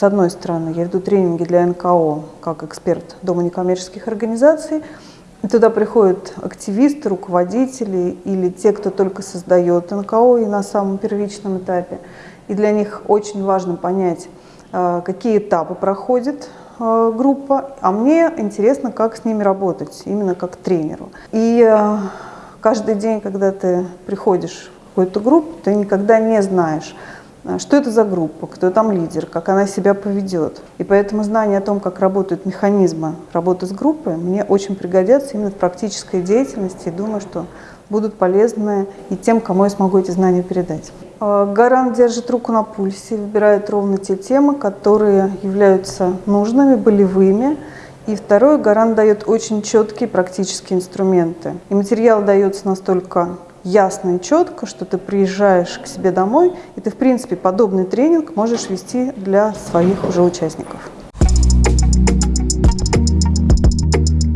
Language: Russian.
с одной стороны, я веду тренинги для НКО как эксперт Дома некоммерческих организаций. И туда приходят активисты, руководители или те, кто только создает НКО и на самом первичном этапе. И для них очень важно понять, э, какие этапы проходит э, группа, а мне интересно, как с ними работать, именно как тренеру. И э, каждый день, когда ты приходишь в какую-то группу, ты никогда не знаешь, что это за группа, кто там лидер, как она себя поведет. И поэтому знание о том, как работают механизмы работы с группой, мне очень пригодятся именно в практической деятельности. И думаю, что будут полезны и тем, кому я смогу эти знания передать. А, Гарант держит руку на пульсе, выбирает ровно те темы, которые являются нужными, болевыми. И второе, Гарант дает очень четкие практические инструменты. И материал дается настолько ясно и четко, что ты приезжаешь к себе домой, и ты, в принципе, подобный тренинг можешь вести для своих уже участников.